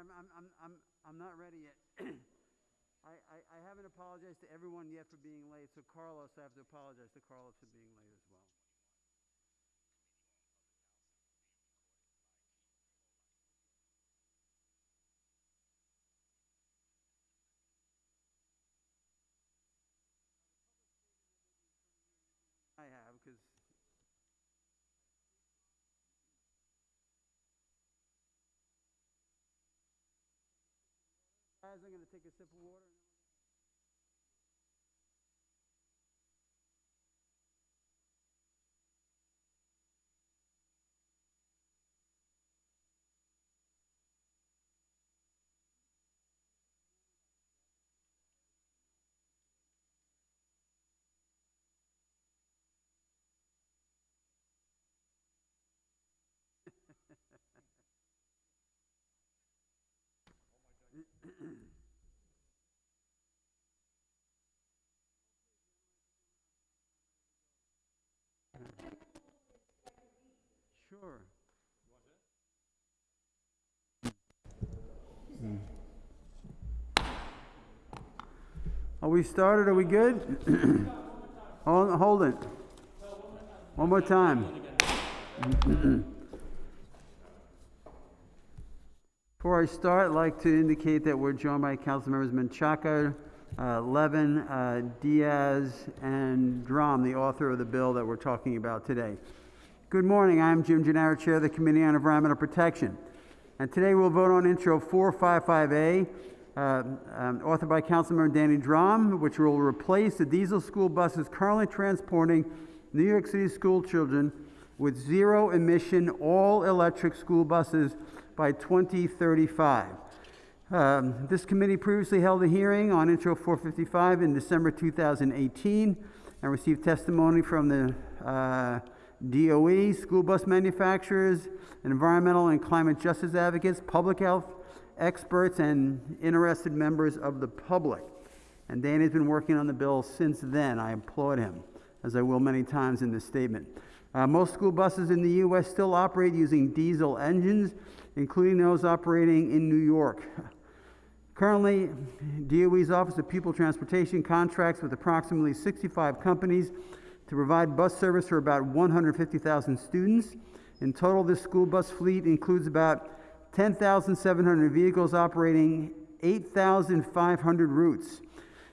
I'm, I'm, I'm, I'm, not ready yet. I, I, I haven't apologized to everyone yet for being late, so Carlos, I have to apologize to Carlos for being late as well. I have, because I'm gonna take a sip of water. and then we're Sure. Are we started? Are we good? Hold, hold it. One more time. Before I start, I'd like to indicate that we're joined by council members Menchaca, uh, Levin, uh, Diaz, and Dromm, the author of the bill that we're talking about today. Good morning. I'm Jim Gennaro, Chair of the Committee on Environmental Protection. And today we'll vote on Intro 455A, uh, um, authored by Councilmember Danny Dromm, which will replace the diesel school buses currently transporting New York City school children with zero emission all electric school buses by 2035. Um, this committee previously held a hearing on Intro 455 in December 2018 and received testimony from the uh, DOE, school bus manufacturers, environmental and climate justice advocates, public health experts, and interested members of the public. And Danny's been working on the bill since then. I applaud him, as I will many times in this statement. Uh, most school buses in the U.S. still operate using diesel engines, including those operating in New York. Currently, DOE's Office of Pupil Transportation contracts with approximately 65 companies to provide bus service for about 150,000 students. In total, this school bus fleet includes about 10,700 vehicles operating 8,500 routes.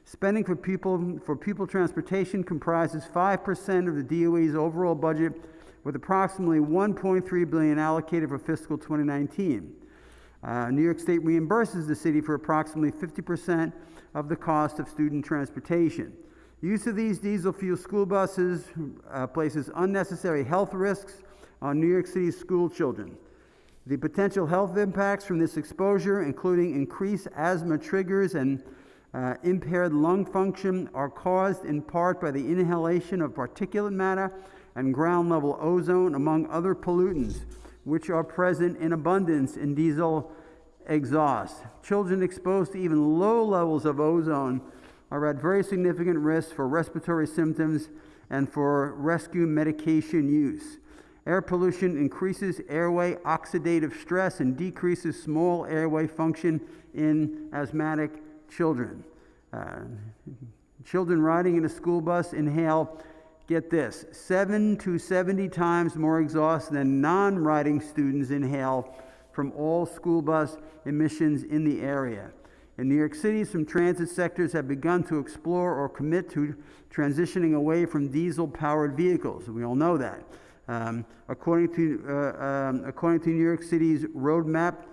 Spending for people for pupil transportation comprises 5% of the DOE's overall budget, with approximately 1.3 billion allocated for fiscal 2019. Uh, New York State reimburses the city for approximately 50% of the cost of student transportation. Use of these diesel fuel school buses uh, places unnecessary health risks on New York City's school children. The potential health impacts from this exposure, including increased asthma triggers and uh, impaired lung function, are caused in part by the inhalation of particulate matter and ground level ozone, among other pollutants, which are present in abundance in diesel exhaust. Children exposed to even low levels of ozone are at very significant risk for respiratory symptoms and for rescue medication use. Air pollution increases airway oxidative stress and decreases small airway function in asthmatic children. Uh, children riding in a school bus inhale, get this, 7 to 70 times more exhaust than non riding students inhale from all school bus emissions in the area. In New York City, some transit sectors have begun to explore or commit to transitioning away from diesel powered vehicles. We all know that. Um, according, to, uh, um, according to New York City's roadmap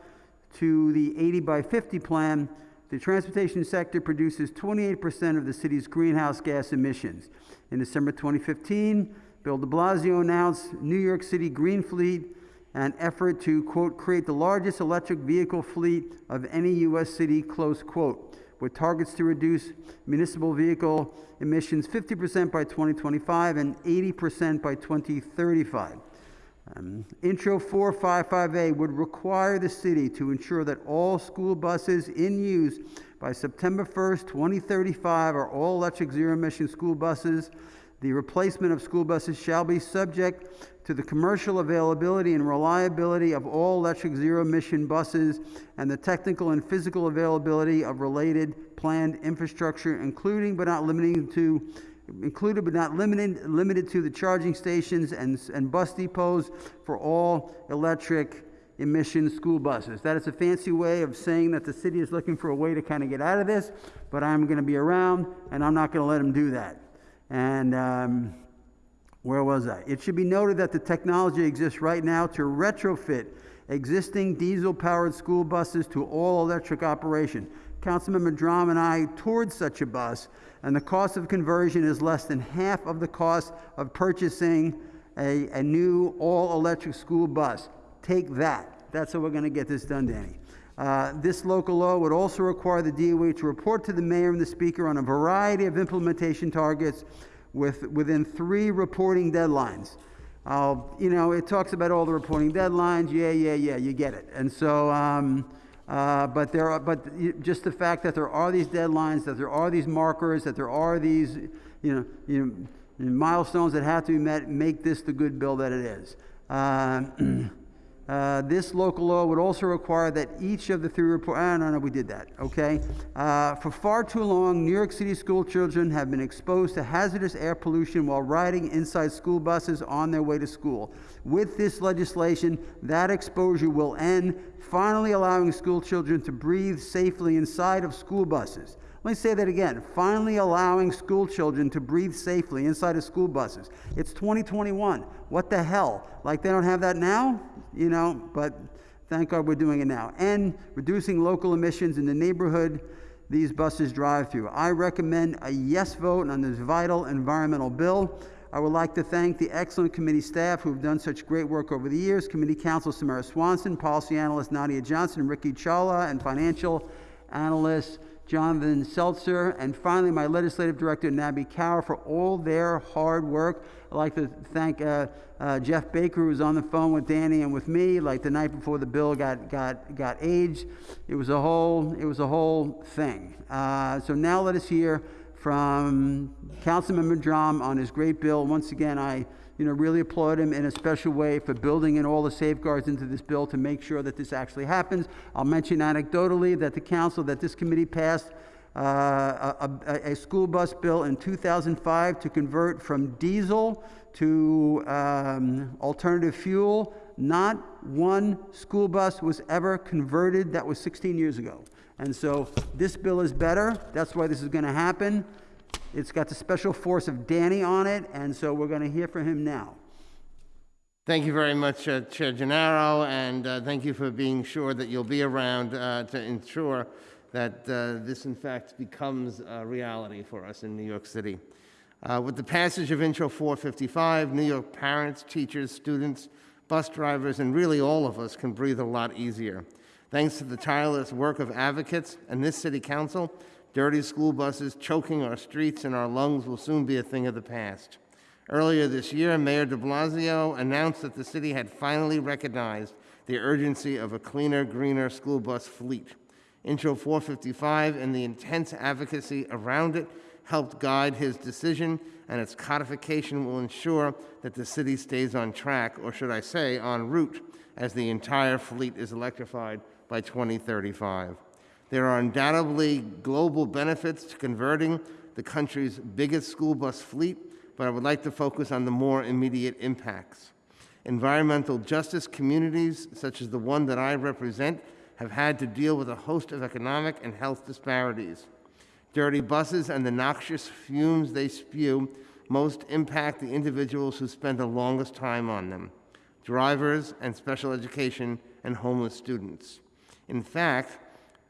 to the 80 by 50 plan, the transportation sector produces 28% of the city's greenhouse gas emissions. In December 2015, Bill de Blasio announced New York City Green Fleet, an effort to, quote, create the largest electric vehicle fleet of any U.S. city, close quote with targets to reduce municipal vehicle emissions 50% by 2025 and 80% by 2035. Um, Intro 455A would require the city to ensure that all school buses in use by September 1st, 2035 are all electric zero emission school buses. The replacement of school buses shall be subject to the commercial availability and reliability of all electric zero-emission buses and the technical and physical availability of related planned infrastructure, including but not limiting to included but not limited, limited to the charging stations and, and bus depots for all electric emission school buses. That is a fancy way of saying that the city is looking for a way to kind of get out of this, but I'm going to be around and I'm not going to let them do that. And um, where was I? It should be noted that the technology exists right now to retrofit existing diesel powered school buses to all electric operation. Councilmember Dromm and I toured such a bus, and the cost of conversion is less than half of the cost of purchasing a, a new all electric school bus. Take that. That's how we're going to get this done, Danny. Uh, this local law would also require the DOE to report to the mayor and the speaker on a variety of implementation targets with, within three reporting deadlines. Uh, you know, it talks about all the reporting deadlines. Yeah, yeah, yeah, you get it. And so, um, uh, but there are, but just the fact that there are these deadlines, that there are these markers, that there are these, you know, you know milestones that have to be met, make this the good bill that it is. Uh, this local law would also require that each of the three report. Ah, no, no, we did that. Okay. Uh, for far too long, New York City school children have been exposed to hazardous air pollution while riding inside school buses on their way to school. With this legislation, that exposure will end, finally allowing school children to breathe safely inside of school buses. Let me say that again. Finally allowing school children to breathe safely inside of school buses. It's 2021. What the hell? Like they don't have that now? You know, but thank God we're doing it now. And reducing local emissions in the neighborhood these buses drive through. I recommend a yes vote on this vital environmental bill. I would like to thank the excellent committee staff who have done such great work over the years. Committee counsel Samara Swanston, policy analyst Nadia Johnson, Ricky Chawla, and financial analyst Jonathan Seltzer, and finally my legislative director, Nabi Kaur, for all their hard work. I'd like to thank uh, uh, Jeff Baker, who was on the phone with Danny and with me, like the night before the bill got, got, got aged. It was a whole, it was a whole thing. Uh, so now let us hear from Councilmember Dromm on his great bill. Once again, I you know, really applaud him in a special way for building in all the safeguards into this bill to make sure that this actually happens. I'll mention anecdotally that the council, that this committee passed uh, a, a, school bus bill in 2005 to convert from diesel to um, alternative fuel. Not one school bus was ever converted. That was 16 years ago. And so this bill is better. That's why this is going to happen. It's got the special force of Danny on it, and so we're going to hear from him now. Thank you very much, uh, Chair Gennaro, and uh, thank you for being sure that you'll be around uh, to ensure that uh, this, in fact, becomes a reality for us in New York City. Uh, with the passage of Intro 455, New York parents, teachers, students, bus drivers, and really all of us can breathe a lot easier. Thanks to the tireless work of advocates and this City Council, Dirty school buses choking our streets and our lungs will soon be a thing of the past. Earlier this year, Mayor de Blasio announced that the city had finally recognized the urgency of a cleaner, greener school bus fleet. Intro 455 and the intense advocacy around it helped guide his decision, and its codification will ensure that the city stays on track, or should I say, en route, as the entire fleet is electrified by 2035. There are undoubtedly global benefits to converting the country's biggest school bus fleet, but I would like to focus on the more immediate impacts. Environmental justice communities, such as the one that I represent, have had to deal with a host of economic and health disparities. Dirty buses and the noxious fumes they spew most impact the individuals who spend the longest time on them drivers and special education and homeless students. In fact,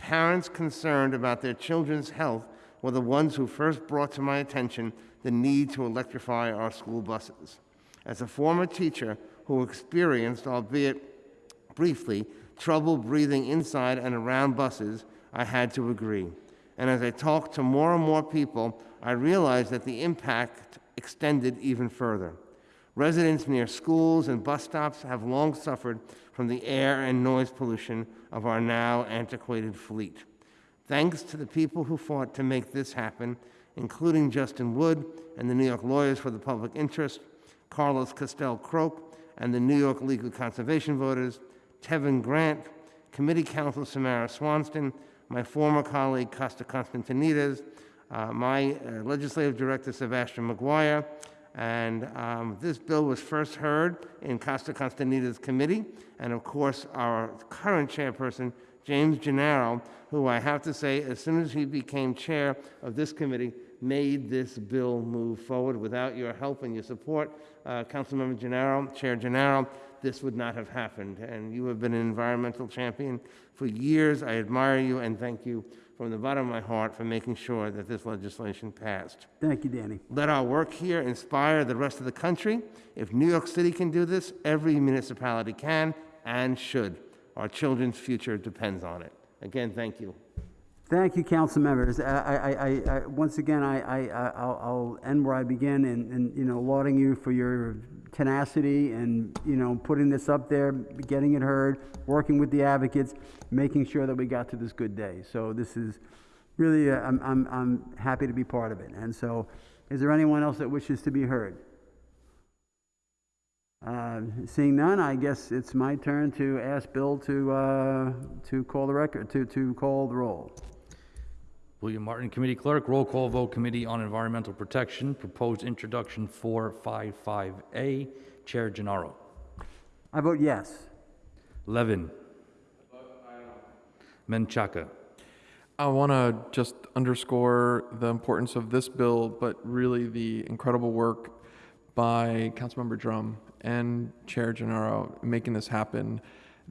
Parents concerned about their children's health were the ones who first brought to my attention the need to electrify our school buses. As a former teacher who experienced, albeit briefly, trouble breathing inside and around buses, I had to agree. And as I talked to more and more people, I realized that the impact extended even further. Residents near schools and bus stops have long suffered from the air and noise pollution of our now antiquated fleet. Thanks to the people who fought to make this happen, including Justin Wood and the New York Lawyers for the Public Interest, Carlos Castell Croke and the New York League of Conservation Voters, Tevin Grant, Committee Counsel Samara Swanston, my former colleague Costa Constantinides, uh, my uh, legislative director Sebastian McGuire, and um, this bill was first heard in Costa Constantinides committee, and of course our current chairperson James Gennaro, who I have to say, as soon as he became chair of this committee, made this bill move forward. Without your help and your support, uh, Councilmember Gennaro, Chair Gennaro, this would not have happened. And you have been an environmental champion for years. I admire you and thank you from the bottom of my heart for making sure that this legislation passed. Thank you, Danny. Let our work here inspire the rest of the country. If New York City can do this, every municipality can and should. Our children's future depends on it. Again, thank you. Thank you, council members. I, I, I, I, once again, I, I, I- I'll, I'll end where I begin and, and, you know, lauding you for your tenacity and, you know, putting this up there, getting it heard, working with the advocates, making sure that we got to this good day. So this is really, uh, I'm, I'm, I'm happy to be part of it. And so, is there anyone else that wishes to be heard? Uh, Seeing none, I guess it's my turn to ask Bill to, uh, to call the record, to, to call the roll. William Martin, Committee Clerk, roll call vote, Committee on Environmental Protection, proposed introduction 455A, Chair Gennaro. I vote yes. Levin. Menchaca. I want to just underscore the importance of this bill, but really the incredible work by Councilmember Dromm and Chair Gennaro making this happen.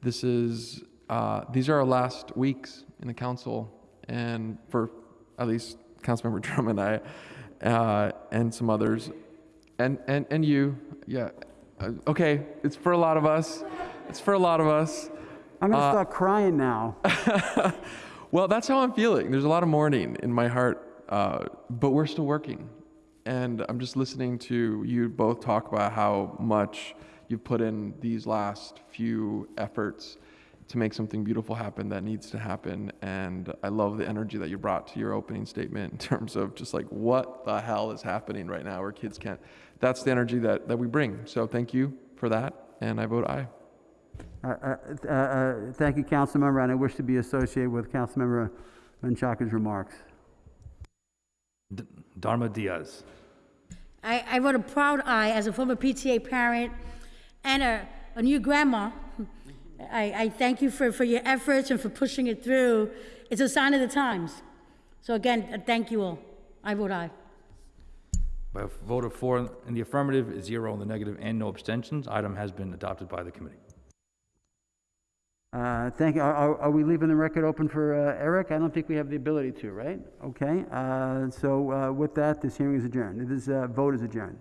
This is uh, these are our last weeks in the council, and for at least Councilmember Dromm and I, uh, and some others, and and and you, yeah, uh, okay, it's for a lot of us. It's for a lot of us. I'm Uh, going to start crying now. Well, that's how I'm feeling. There's a lot of mourning in my heart, uh, but we're still working. And I'm just listening to you both talk about how much you've put in these last few efforts to make something beautiful happen that needs to happen. And I love the energy that you brought to your opening statement in terms of just like what the hell is happening right now where kids can't. That's the energy that, that we bring. So thank you for that. And I vote aye. Uh, uh, uh, uh, Thank you, Councilmember, and I wish to be associated with Councilmember Menchaca's remarks. D- Darma Diaz. I, I wrote a proud aye as a former PTA parent and a, a new grandma. I, I thank you for, for your efforts and for pushing it through. It's a sign of the times. So again, uh, thank you all. I vote aye. By a vote of four in the affirmative, zero in the negative, and no abstentions, item has been adopted by the committee. Uh, Thank you. Are- Are are we leaving the record open for uh, Eric? I don't think we have the ability to, right? Okay, uh, so uh, with that, this hearing is adjourned. This uh, vote is adjourned.